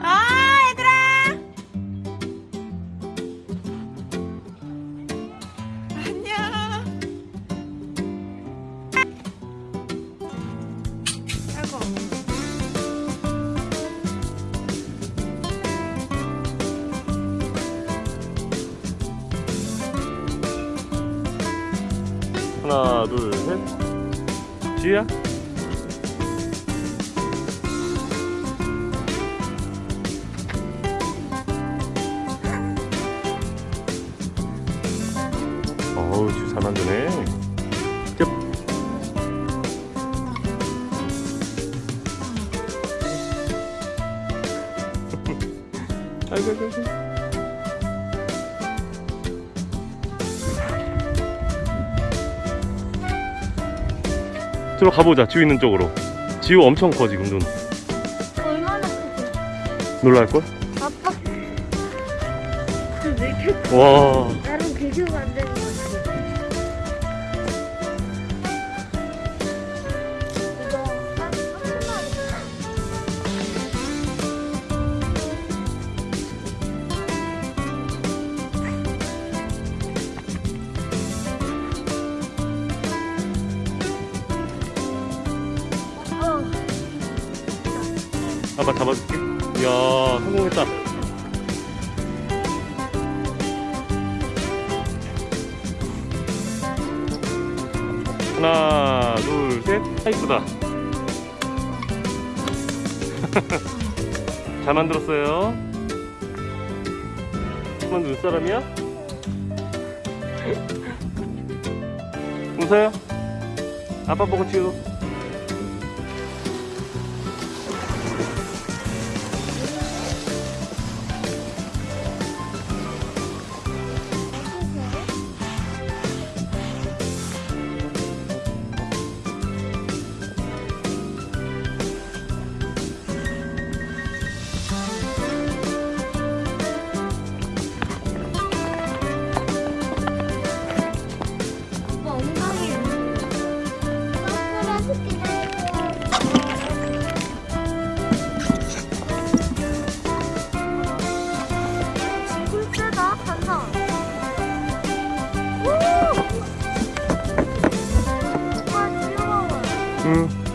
아 얘들아! 안녕. 아이고. 하나 둘셋. 지우야 어우 잘 만드네. tiếp 아이고 아이고 아이고. 들어 가보자 지우 있는 쪽으로. 지우 엄청 커 지금 눈. 얼마나 크지? 놀랄걸? 아빠. 왜 이렇게 와. 나름 비교 만드는 아빠 잡아줄게. 이야 성공했다. 하나 둘셋. 아 이쁘다. 잘 만들었어요. 만 눈사람이야? 웃어요? 아빠 보고 찍어 Mm.